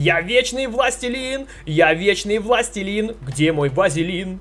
Я вечный властелин, я вечный властелин, где мой вазелин?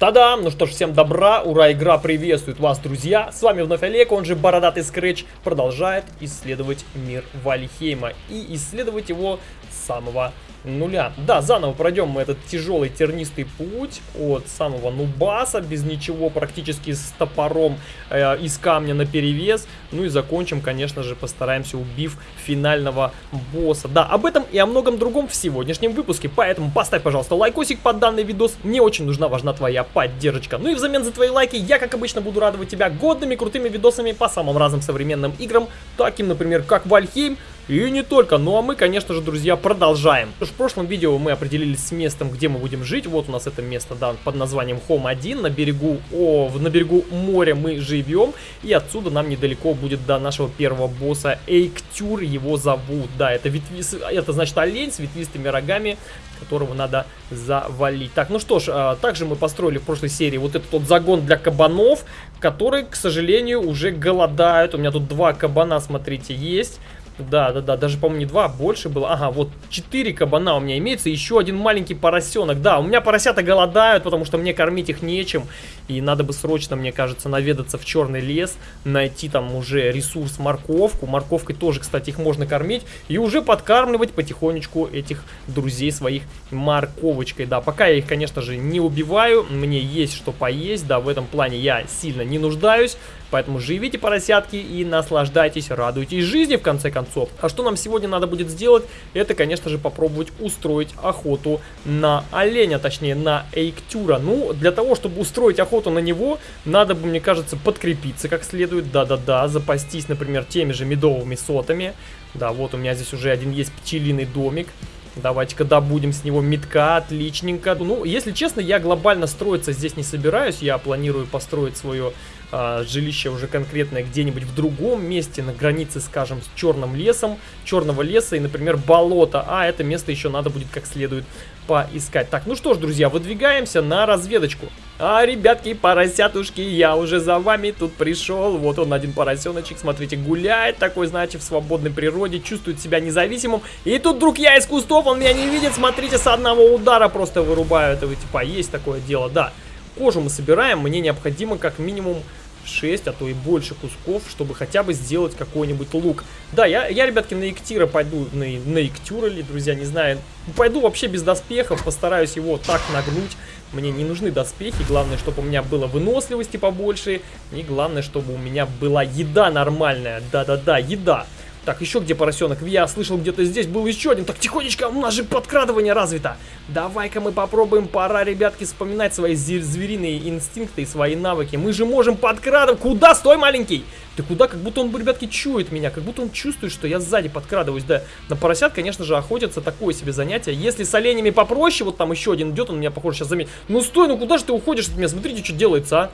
Та-дам! Ну что ж, всем добра, ура, игра приветствует вас, друзья! С вами вновь Олег, он же Бородатый Скретч, продолжает исследовать мир Вальхейма и исследовать его самого нуля. Да, заново пройдем мы этот тяжелый тернистый путь от самого Нубаса, без ничего, практически с топором э, из камня на перевес. Ну и закончим, конечно же, постараемся убив финального босса. Да, об этом и о многом другом в сегодняшнем выпуске, поэтому поставь, пожалуйста, лайкосик под данный видос. Мне очень нужна, важна твоя поддержка. Ну и взамен за твои лайки я, как обычно, буду радовать тебя годными крутыми видосами по самым разным современным играм, таким, например, как Вальхейм, и не только, ну а мы, конечно же, друзья, продолжаем. В прошлом видео мы определились с местом, где мы будем жить. Вот у нас это место, да, под названием Home 1. На берегу, о, на берегу моря мы живем. И отсюда нам недалеко будет до нашего первого босса Эйктюр. Его зовут, да, это, ветви... это значит олень с ветвистыми рогами, которого надо завалить. Так, ну что ж, а, также мы построили в прошлой серии вот этот вот загон для кабанов, которые, к сожалению, уже голодают. У меня тут два кабана, смотрите, есть. Да, да, да, даже, по-моему, не два, а больше было. Ага, вот четыре кабана у меня имеется, еще один маленький поросенок. Да, у меня поросята голодают, потому что мне кормить их нечем. И надо бы срочно, мне кажется, наведаться в черный лес, найти там уже ресурс морковку. Морковкой тоже, кстати, их можно кормить. И уже подкармливать потихонечку этих друзей своих морковочкой. Да, пока я их, конечно же, не убиваю, мне есть что поесть. Да, в этом плане я сильно не нуждаюсь. Поэтому живите, поросятки, и наслаждайтесь, радуйтесь жизни, в конце концов. А что нам сегодня надо будет сделать? Это, конечно же, попробовать устроить охоту на оленя, точнее, на эйктюра. Ну, для того, чтобы устроить охоту на него, надо бы, мне кажется, подкрепиться как следует. Да-да-да, запастись, например, теми же медовыми сотами. Да, вот у меня здесь уже один есть пчелиный домик. Давайте-ка добудем с него метка, отличненько. Ну, если честно, я глобально строиться здесь не собираюсь. Я планирую построить свое а, жилище уже конкретное где-нибудь в другом месте, на границе, скажем, с черным лесом, черного леса и, например, болото. А это место еще надо будет как следует поискать. Так, ну что ж, друзья, выдвигаемся на разведочку. А, ребятки, поросятушки, я уже за вами тут пришел. Вот он, один поросеночек, смотрите, гуляет такой, знаете, в свободной природе, чувствует себя независимым. И тут вдруг я из кустов, он меня не видит, смотрите, с одного удара просто вырубаю. Это, типа, есть такое дело, да. Кожу мы собираем, мне необходимо как минимум 6, а то и больше кусков, чтобы хотя бы сделать какой-нибудь лук. Да, я, я, ребятки, на Иктира пойду, на, на Иктюра ли, друзья, не знаю. Пойду вообще без доспехов, постараюсь его так нагнуть. Мне не нужны доспехи, главное, чтобы у меня было выносливости побольше. И главное, чтобы у меня была еда нормальная. Да-да-да, еда. Так, еще где поросенок? Я слышал, где-то здесь был еще один. Так, тихонечко, у нас же подкрадывание развито. Давай-ка мы попробуем. Пора, ребятки, вспоминать свои звериные инстинкты и свои навыки. Мы же можем подкрадывать. Куда? Стой, маленький! Ты куда? Как будто он, ребятки, чует меня. Как будто он чувствует, что я сзади подкрадываюсь. Да, на поросят, конечно же, охотятся. Такое себе занятие. Если с оленями попроще, вот там еще один идет, он меня, похоже, сейчас заметит. Ну стой, ну куда же ты уходишь от меня? Смотрите, что делается, а.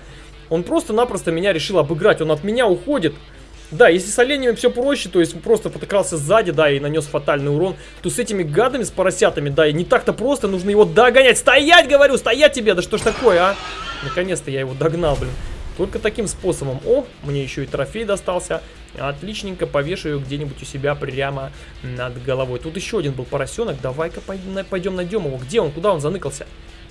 Он просто-напросто меня решил обыграть. Он от меня уходит. Да, если с оленями все проще, то есть просто подкрался сзади, да, и нанес фатальный урон, то с этими гадами, с поросятами, да, и не так-то просто, нужно его догонять. Стоять, говорю, стоять тебе, да что ж такое, а? Наконец-то я его догнал, блин. Только таким способом. О, мне еще и трофей достался. Отличненько повешаю где-нибудь у себя прямо над головой. Тут еще один был поросенок. Давай-ка пойдем найдем его. Где он? Куда он заныкался?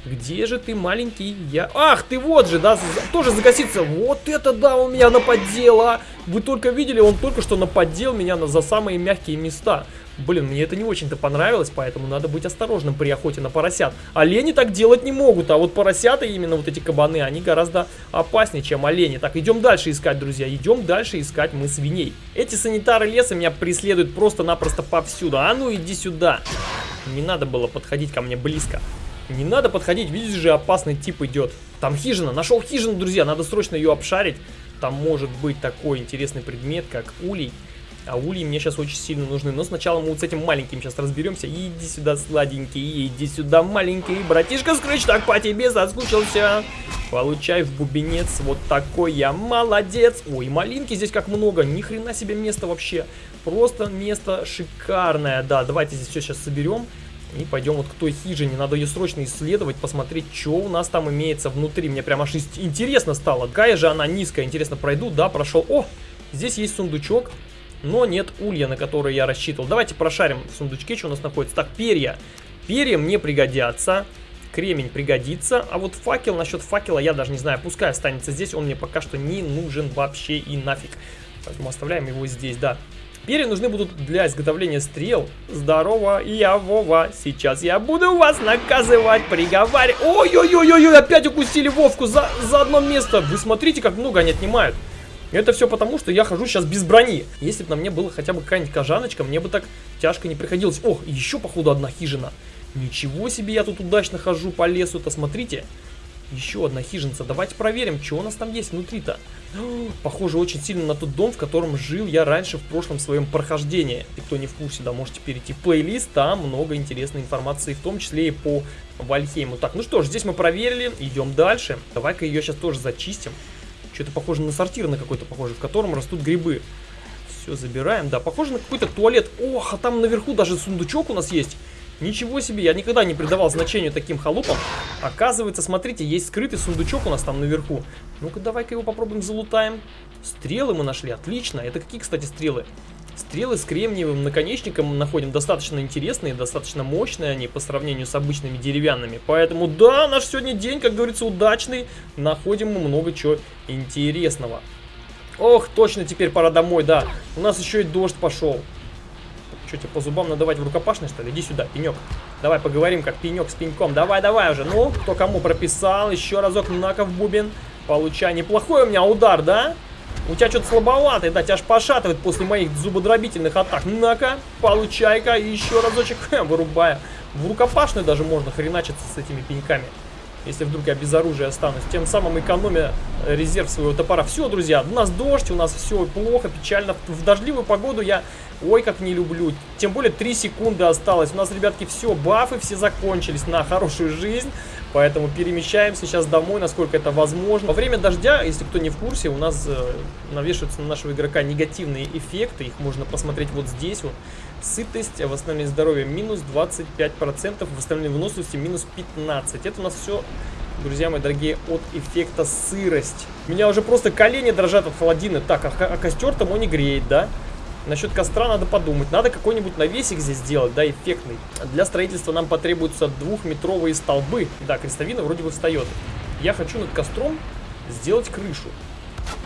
Где же ты, маленький? Я... Ах, ты вот же, да, тоже загаситься. Вот это да, он меня наподдел, а. Вы только видели, он только что наподдел меня на, за самые мягкие места. Блин, мне это не очень-то понравилось, поэтому надо быть осторожным при охоте на поросят. Олени так делать не могут, а вот поросята, именно вот эти кабаны, они гораздо опаснее, чем олени. Так, идем дальше искать, друзья, идем дальше искать мы свиней. Эти санитары леса меня преследуют просто-напросто повсюду. А ну, иди сюда. Не надо было подходить ко мне близко. Не надо подходить, видишь же, опасный тип идет. Там хижина, нашел хижину, друзья, надо срочно ее обшарить. Там может быть такой интересный предмет, как улей. А ульи мне сейчас очень сильно нужны. Но сначала мы вот с этим маленьким сейчас разберемся. Иди сюда, сладенький, иди сюда, маленький. Братишка Скрэч так по тебе соскучился. Получай в бубенец. Вот такой я молодец. Ой, малинки здесь как много. Ни хрена себе место вообще. Просто место шикарное. Да, давайте здесь все сейчас соберем. И пойдем вот к той хижине. Надо ее срочно исследовать, посмотреть, что у нас там имеется внутри. Мне прям аж интересно стало. Какая же она низкая. Интересно, пройду? Да, прошел. О, здесь есть сундучок. Но нет улья, на который я рассчитывал. Давайте прошарим в сундучке, что у нас находится. Так, перья. Перья мне пригодятся. Кремень пригодится. А вот факел, насчет факела я даже не знаю. Пускай останется здесь. Он мне пока что не нужен вообще и нафиг. Поэтому оставляем его здесь, да. Перья нужны будут для изготовления стрел. Здорово, я Вова. Сейчас я буду вас наказывать, приговаривать. Ой-ой-ой-ой, опять укусили Вовку за, за одно место. Вы смотрите, как много они отнимают. Это все потому, что я хожу сейчас без брони. Если бы на мне было хотя бы какая-нибудь кожаночка, мне бы так тяжко не приходилось. Ох, еще, походу, одна хижина. Ничего себе, я тут удачно хожу по лесу-то, смотрите. Еще одна хижинца. Давайте проверим, что у нас там есть внутри-то. Похоже очень сильно на тот дом, в котором жил я раньше в прошлом своем прохождении. И кто не в курсе, да, можете перейти в плейлист, там много интересной информации, в том числе и по Вальхейму. Так, ну что ж, здесь мы проверили, идем дальше. Давай-ка ее сейчас тоже зачистим. Что-то похоже на сортир на какой-то похоже, в котором растут грибы. Все, забираем, да, похоже на какой-то туалет. Ох, а там наверху даже сундучок у нас есть. Ничего себе, я никогда не придавал значению таким халупам. Оказывается, смотрите, есть скрытый сундучок у нас там наверху. Ну-ка, давай-ка его попробуем залутаем. Стрелы мы нашли, отлично. Это какие, кстати, стрелы? Стрелы с кремниевым наконечником находим достаточно интересные, достаточно мощные они по сравнению с обычными деревянными. Поэтому да, наш сегодня день, как говорится, удачный. Находим мы много чего интересного. Ох, точно теперь пора домой, да. У нас еще и дождь пошел. Что, тебе по зубам надавать в рукопашной, что ли? Иди сюда, пенек. Давай поговорим, как пенек с пеньком. Давай, давай уже. Ну, кто кому прописал. Еще разок на в бубен. Получай. Неплохой у меня удар, да? У тебя что-то слабоватый, да, тебя аж пошатывает после моих зубодробительных атак. На-ка, получай-ка, еще разочек, вырубая. В рукопашную даже можно хреначиться с этими пеньками если вдруг я без оружия останусь. Тем самым экономя резерв своего топора. Все, друзья, у нас дождь, у нас все плохо, печально. В дождливую погоду я, ой, как не люблю. Тем более 3 секунды осталось. У нас, ребятки, все, бафы все закончились на хорошую жизнь. Поэтому перемещаемся сейчас домой, насколько это возможно. Во время дождя, если кто не в курсе, у нас э, навешиваются на нашего игрока негативные эффекты. Их можно посмотреть вот здесь вот. Сытость, восстановление здоровья минус 25%, восстановление выносливости минус 15%. Это у нас все, друзья мои дорогие, от эффекта сырость. У меня уже просто колени дрожат от холодины. Так, а, а костер там он не греет, да? Насчет костра надо подумать. Надо какой-нибудь навесик здесь сделать, да, эффектный. Для строительства нам потребуются двухметровые столбы. Да, крестовина вроде бы встает. Я хочу над костром сделать крышу.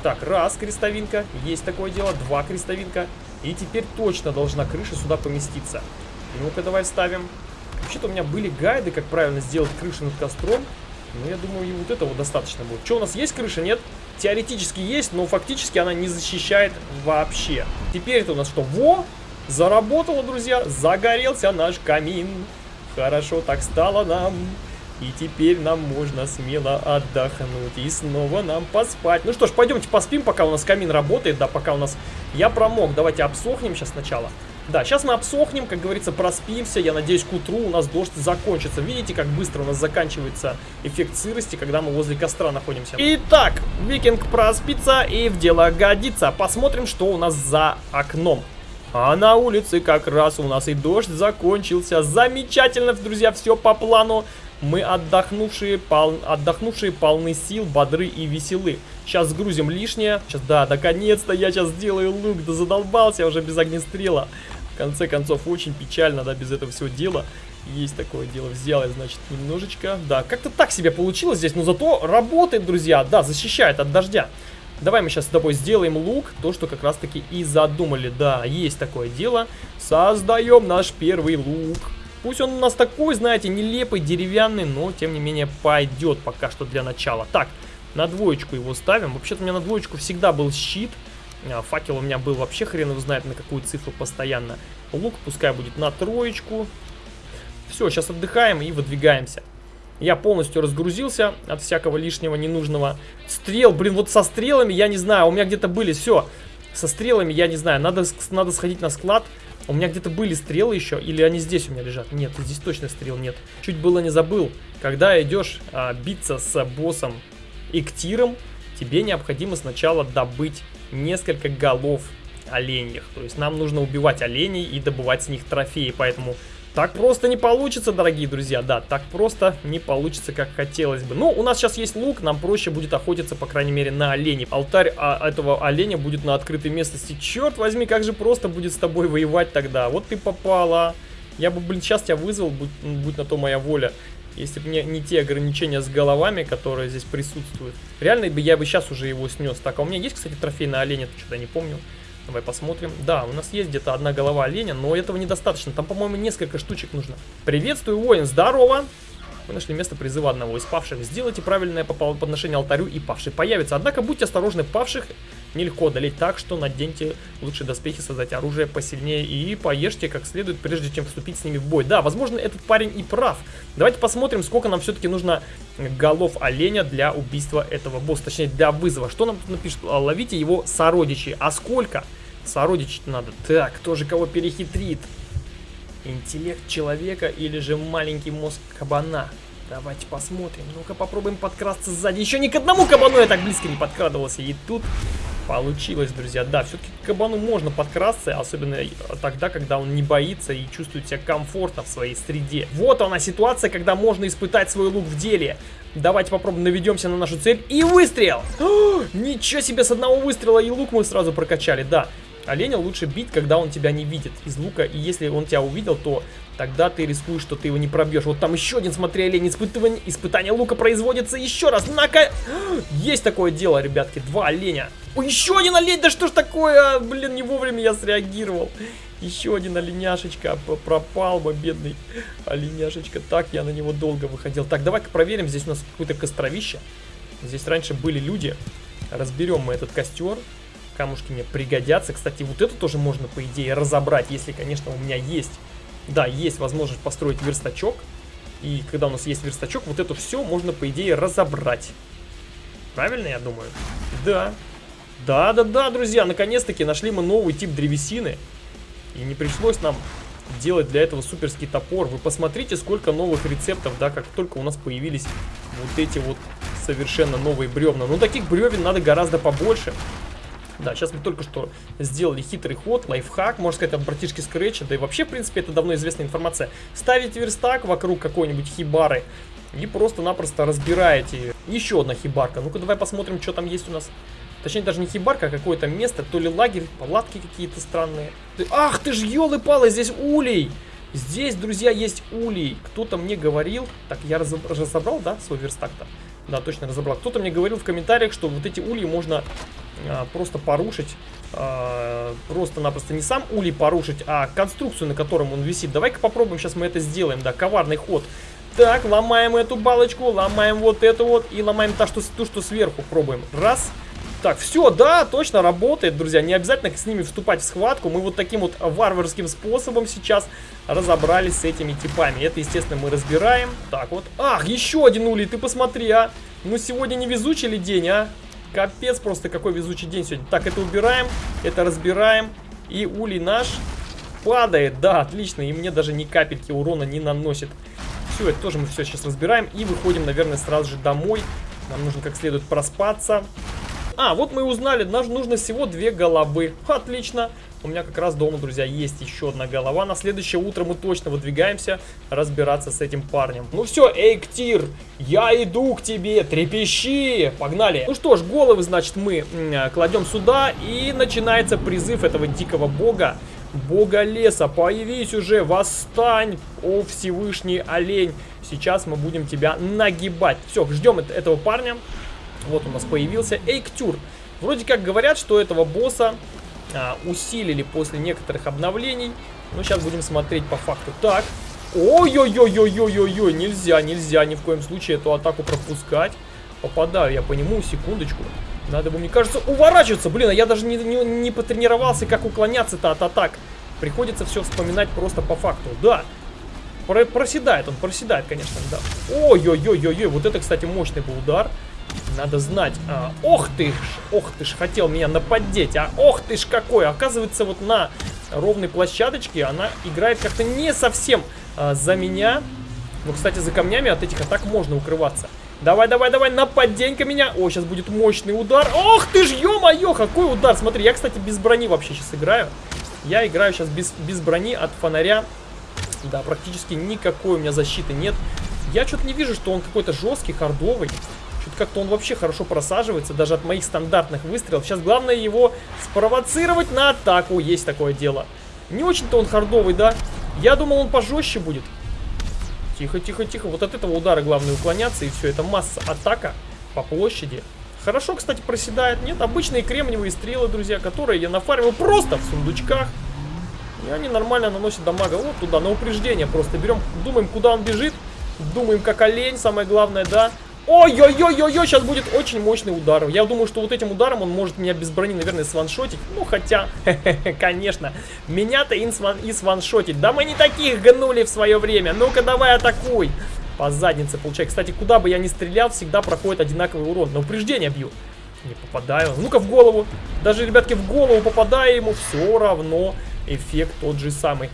Так, раз крестовинка, есть такое дело, два крестовинка. И теперь точно должна крыша сюда поместиться. Ну-ка, давай вставим. Вообще-то у меня были гайды, как правильно сделать крышу над костром. Но я думаю, и вот этого достаточно будет. Что, у нас есть крыша? Нет? Теоретически есть, но фактически она не защищает вообще. Теперь это у нас что? Во! Заработало, друзья! Загорелся наш камин. Хорошо так стало нам. И теперь нам можно смело отдохнуть и снова нам поспать. Ну что ж, пойдемте поспим, пока у нас камин работает, да, пока у нас... Я промок, давайте обсохнем сейчас сначала. Да, сейчас мы обсохнем, как говорится, проспимся. Я надеюсь, к утру у нас дождь закончится. Видите, как быстро у нас заканчивается эффект сырости, когда мы возле костра находимся. Итак, викинг проспится и в дело годится. Посмотрим, что у нас за окном. А на улице как раз у нас и дождь закончился. Замечательно, друзья, все по плану. Мы отдохнувшие, пол... отдохнувшие полны сил, бодры и веселы. Сейчас сгрузим лишнее. Сейчас, да, наконец-то я сейчас сделаю лук. Да задолбался уже без огнестрела. В конце концов, очень печально, да, без этого всего дела. Есть такое дело. Взял я, значит, немножечко. Да, как-то так себе получилось здесь, но зато работает, друзья. Да, защищает от дождя. Давай мы сейчас с тобой сделаем лук, то, что как раз-таки и задумали. Да, есть такое дело. Создаем наш первый лук. Пусть он у нас такой, знаете, нелепый, деревянный, но тем не менее пойдет пока что для начала. Так, на двоечку его ставим. Вообще-то у меня на двоечку всегда был щит. А, факел у меня был вообще хрен его знает на какую цифру постоянно. Лук пускай будет на троечку. Все, сейчас отдыхаем и выдвигаемся. Я полностью разгрузился от всякого лишнего ненужного. Стрел, блин, вот со стрелами, я не знаю, у меня где-то были, все. Со стрелами, я не знаю, надо, надо сходить на склад, у меня где-то были стрелы еще, или они здесь у меня лежат? Нет, здесь точно стрел нет. Чуть было не забыл. Когда идешь а, биться с боссом Иктиром, тебе необходимо сначала добыть несколько голов оленьих. То есть нам нужно убивать оленей и добывать с них трофеи. Поэтому Так просто не получится, дорогие друзья, да, так просто не получится, как хотелось бы. Ну, у нас сейчас есть лук, нам проще будет охотиться, по крайней мере, на оленей. Алтарь а, этого оленя будет на открытой местности. Черт возьми, как же просто будет с тобой воевать тогда. Вот ты попала. Я бы, блин, сейчас тебя вызвал, будь, будь на то моя воля. Если бы не, не те ограничения с головами, которые здесь присутствуют. Реально бы я бы сейчас уже его снес. Так, а у меня есть, кстати, трофей на оленя, что-то не помню. Давай посмотрим. Да, у нас есть где-то одна голова оленя, но этого недостаточно. Там, по-моему, несколько штучек нужно. Приветствую, воин, здорово! Вы нашли место призыва одного из павших. Сделайте правильное подношение алтарю, и павший появится. Однако будьте осторожны, павших нелегко одолеть так, что наденьте лучшие доспехи, создать оружие посильнее и поешьте как следует, прежде чем вступить с ними в бой. Да, возможно, этот парень и прав. Давайте посмотрим, сколько нам все-таки нужно голов оленя для убийства этого босса, точнее для вызова. Что нам напишет? А, ловите его сородичи. А сколько? Сородичи надо. Так, кто же кого перехитрит? Интеллект человека или же маленький мозг кабана? Давайте посмотрим. Ну-ка попробуем подкрасться сзади. Еще ни к одному кабану я так близко не подкрадывался. И тут получилось, друзья. Да, все-таки к кабану можно подкрасться, особенно тогда, когда он не боится и чувствует себя комфортно в своей среде. Вот она ситуация, когда можно испытать свой лук в деле. Давайте попробуем, наведемся на нашу цель. И выстрел! О, ничего себе, с одного выстрела и лук мы сразу прокачали, да. Оленя лучше бить, когда он тебя не видит из лука. И если он тебя увидел, то тогда ты рискуешь, что ты его не пробьешь. Вот там еще один, смотри, олень, испытывание, испытание лука производится еще раз. На-ка! Есть такое дело, ребятки, два оленя. О, еще один олень, да что ж такое? Блин, не вовремя я среагировал. Еще один оленяшечка пропал бы, бедный оленяшечка. Так, я на него долго выходил. Так, давай-ка проверим, здесь у нас какое-то костровище. Здесь раньше были люди. Разберем мы этот костер камушки мне пригодятся. Кстати, вот это тоже можно, по идее, разобрать, если, конечно, у меня есть, да, есть возможность построить верстачок. И когда у нас есть верстачок, вот это все можно, по идее, разобрать. Правильно, я думаю? Да. Да-да-да, друзья, наконец-таки нашли мы новый тип древесины. И не пришлось нам делать для этого суперский топор. Вы посмотрите, сколько новых рецептов, да, как только у нас появились вот эти вот совершенно новые бревна. Ну, таких бревен надо гораздо побольше. Да, сейчас мы только что сделали хитрый ход, лайфхак, можно сказать, от братишки Скретча, да и вообще, в принципе, это давно известная информация. Ставите верстак вокруг какой-нибудь хибары и просто-напросто разбираете. Еще одна хибарка. Ну-ка, давай посмотрим, что там есть у нас. Точнее, даже не хибарка, а какое-то место, то ли лагерь, палатки какие-то странные. Ах ты ж, елы-палы, здесь улей! Здесь, друзья, есть улей. Кто-то мне говорил... Так, я разобрал, да, свой верстак-то? Да, точно разобрал. Кто-то мне говорил в комментариях, что вот эти ульи можно а, просто порушить. А, Просто-напросто не сам улей порушить, а конструкцию, на котором он висит. Давай-ка попробуем, сейчас мы это сделаем, да, коварный ход. Так, ломаем эту балочку, ломаем вот эту вот и ломаем то, что, ту, что сверху. Пробуем. Раз. Так, все, да, точно работает, друзья. Не обязательно с ними вступать в схватку. Мы вот таким вот варварским способом сейчас разобрались с этими типами. Это, естественно, мы разбираем. Так вот. Ах, еще один улей, ты посмотри, а. Ну, сегодня не везучий ли день, а? Капец просто, какой везучий день сегодня. Так, это убираем, это разбираем. И улей наш падает. Да, отлично. И мне даже ни капельки урона не наносит. Все, это тоже мы все сейчас разбираем. И выходим, наверное, сразу же домой. Нам нужно как следует проспаться. А, вот мы узнали, нам нужно всего две головы. Отлично. У меня как раз дома, друзья, есть еще одна голова. На следующее утро мы точно выдвигаемся разбираться с этим парнем. Ну все, Эйктир, я иду к тебе, трепещи. Погнали. Ну что ж, головы, значит, мы кладем сюда. И начинается призыв этого дикого бога. Бога леса, появись уже, восстань, о Всевышний олень. Сейчас мы будем тебя нагибать. Все, ждем этого парня. Вот у нас появился Эйктюр. Вроде как говорят, что этого босса а, усилили после некоторых обновлений. Но сейчас будем смотреть по факту. Так. Ой-ой-ой-ой-ой-ой-ой. Нельзя, нельзя ни в коем случае эту атаку пропускать. Попадаю я по нему, секундочку. Надо бы, мне кажется, уворачиваться. Блин, а я даже не, не, не потренировался, как уклоняться-то от атак. Приходится все вспоминать просто по факту. Да, Про проседает он, проседает, конечно, да. Ой-ой-ой-ой-ой, вот это, кстати, мощный был удар. Надо знать. А, ох ты ж, ох ты ж, хотел меня нападеть. А ох ты ж какой. Оказывается, вот на ровной площадочке она играет как-то не совсем а, за меня. Но, кстати, за камнями от этих атак можно укрываться. Давай, давай, давай, нападенька меня. О, сейчас будет мощный удар. Ох ты ж, ё-моё, какой удар. Смотри, я, кстати, без брони вообще сейчас играю. Я играю сейчас без, без брони от фонаря Да, практически никакой у меня защиты нет. Я что-то не вижу, что он какой-то жесткий, хардовый. Как-то он вообще хорошо просаживается, даже от моих стандартных выстрелов. Сейчас главное его спровоцировать на атаку. Есть такое дело. Не очень-то он хардовый, да? Я думал, он пожестче будет. Тихо, тихо, тихо. Вот от этого удара главное уклоняться, и все. Это масса атака по площади. Хорошо, кстати, проседает. Нет, обычные кремниевые стрелы, друзья, которые я нафармил просто в сундучках. И они нормально наносят дамага. Вот туда, на упреждение просто берем, думаем, куда он бежит. Думаем, как олень, самое главное, да. Ой-ой-ой-ой-ой, сейчас будет очень мощный удар. Я думаю, что вот этим ударом он может меня без брони, наверное, сваншотить. Ну, хотя, конечно, меня-то и сваншотить. Да мы не таких гнули в свое время. Ну-ка, давай атакуй. По заднице получай. Кстати, куда бы я ни стрелял, всегда проходит одинаковый урон. На упреждение бью. Не попадаю. Ну-ка, в голову. Даже, ребятки, в голову попадаю ему, все равно эффект тот же самый.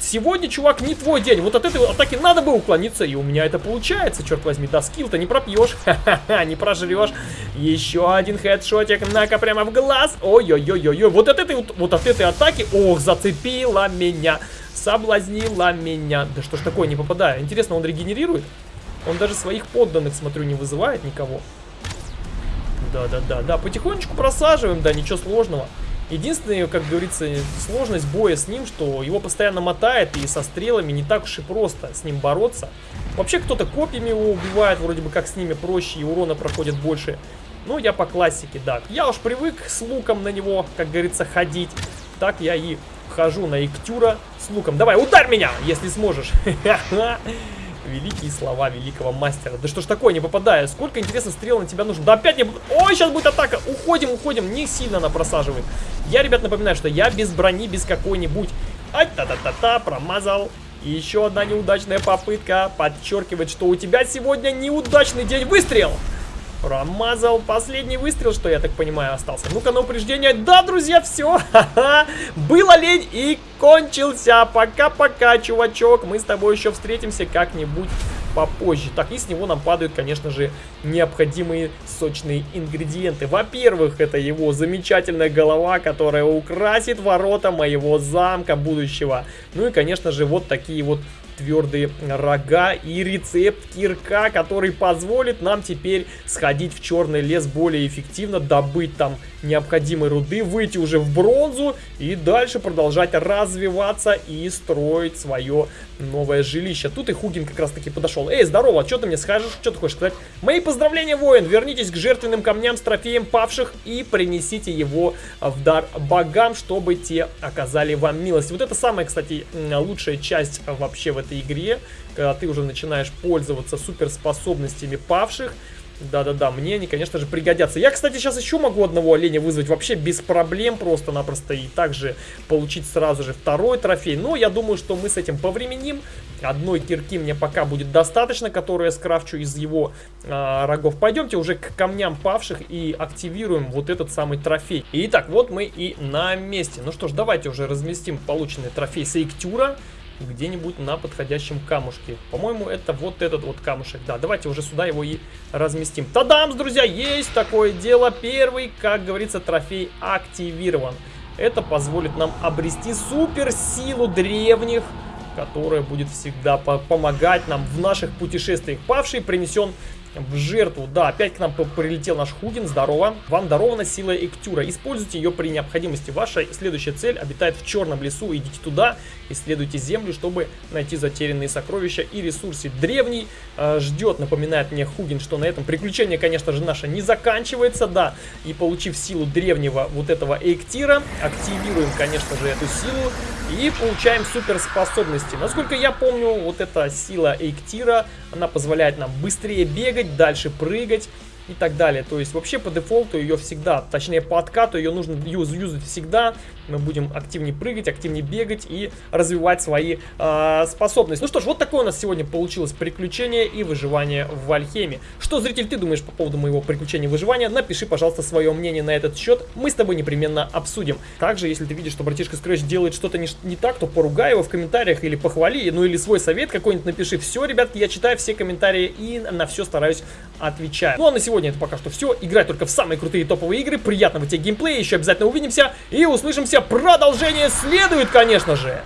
Сегодня, чувак, не твой день. Вот от этой атаки надо бы уклониться, и у меня это получается, черт возьми. Да, скилл-то не пропьешь. Не прожрешь. Еще один хедшотик, на-ка, прямо в глаз. Ой-ой-ой-ой-ой. Вот от этой, вот от этой атаки, ох, зацепила меня. Соблазнила меня. Да что ж такое, не попадаю. Интересно, он регенерирует? Он даже своих подданных, смотрю, не вызывает никого. Да-да-да, да, потихонечку просаживаем, да, ничего сложного. Единственная, как говорится, сложность боя с ним, что его постоянно мотает, и со стрелами не так уж и просто с ним бороться. Вообще кто-то копьями его убивает, вроде бы как с ними проще, и урона проходит больше. Ну, я по классике, да. Я уж привык с луком на него, как говорится, ходить. Так я и хожу на Иктюра с луком. Давай, ударь меня, если сможешь. Великие слова великого мастера. Да что ж такое, не попадаю. Сколько, интересно, стрел на тебя нужно? Да опять не... Ой, сейчас будет атака. Уходим, уходим. Не сильно она просаживает. Я, ребят, напоминаю, что я без брони, без какой-нибудь... Ай, та-та-та-та, промазал. И еще одна неудачная попытка подчеркивает, что у тебя сегодня неудачный день. Выстрел! Промазал последний выстрел, что я так понимаю, остался. Ну-ка на упреждение. Да, друзья, все. Было лень и кончился. Пока-пока, чувачок. Мы с тобой еще встретимся как-нибудь попозже. Так, и с него нам падают, конечно же, необходимые сочные ингредиенты. Во-первых, это его замечательная голова, которая украсит ворота моего замка будущего. Ну и, конечно же, вот такие вот твердые рога и рецепт кирка, который позволит нам теперь сходить в черный лес более эффективно, добыть там необходимой руды, выйти уже в бронзу и дальше продолжать развиваться и строить свое новое жилище. Тут и Хугин как раз таки подошел. Эй, здорово, что ты мне скажешь? Что ты хочешь сказать? Мои поздравления, воин! Вернитесь к жертвенным камням с трофеем павших и принесите его в дар богам, чтобы те оказали вам милость. Вот это самая, кстати, лучшая часть вообще в этой игре, когда ты уже начинаешь пользоваться суперспособностями павших. Да-да-да, мне они, конечно же, пригодятся. Я, кстати, сейчас еще могу одного оленя вызвать вообще без проблем просто-напросто. И также получить сразу же второй трофей. Но я думаю, что мы с этим повременим. Одной кирки мне пока будет достаточно, которую я скрафчу из его э, рогов. Пойдемте уже к камням павших и активируем вот этот самый трофей. Итак, вот мы и на месте. Ну что ж, давайте уже разместим полученный трофей Сейктюра где-нибудь на подходящем камушке. По-моему, это вот этот вот камушек. Да, давайте уже сюда его и разместим. Тадамс, друзья, есть такое дело. Первый, как говорится, трофей активирован. Это позволит нам обрести суперсилу древних, которая будет всегда помогать нам в наших путешествиях. Павший принесен в жертву. Да, опять к нам прилетел наш Хугин, здорово. Вам дарована сила Эктюра. Используйте ее при необходимости. Ваша следующая цель обитает в черном лесу. Идите туда, исследуйте землю, чтобы найти затерянные сокровища и ресурсы. Древний э, ждет, напоминает мне Хугин, что на этом приключение, конечно же, наше не заканчивается, да. И получив силу древнего вот этого Эктира, активируем, конечно же, эту силу и получаем суперспособности. Насколько я помню, вот эта сила Эктира, она позволяет нам быстрее бегать, дальше прыгать и так далее. То есть вообще по дефолту ее всегда, точнее по откату ее нужно юз, юзать всегда. Мы будем активнее прыгать, активнее бегать и развивать свои э, способности. Ну что ж, вот такое у нас сегодня получилось приключение и выживание в Вальхеме. Что, зритель, ты думаешь по поводу моего приключения и выживания? Напиши, пожалуйста, свое мнение на этот счет. Мы с тобой непременно обсудим. Также, если ты видишь, что братишка Scratch делает что-то не, не так, то поругай его в комментариях или похвали, ну или свой совет какой-нибудь напиши. Все, ребятки, я читаю все комментарии и на все стараюсь отвечать. Ну а на сегодня это пока что все. Играй только в самые крутые топовые игры. Приятного тебе геймплея. Еще обязательно увидимся и услышимся. Продолжение следует, конечно же.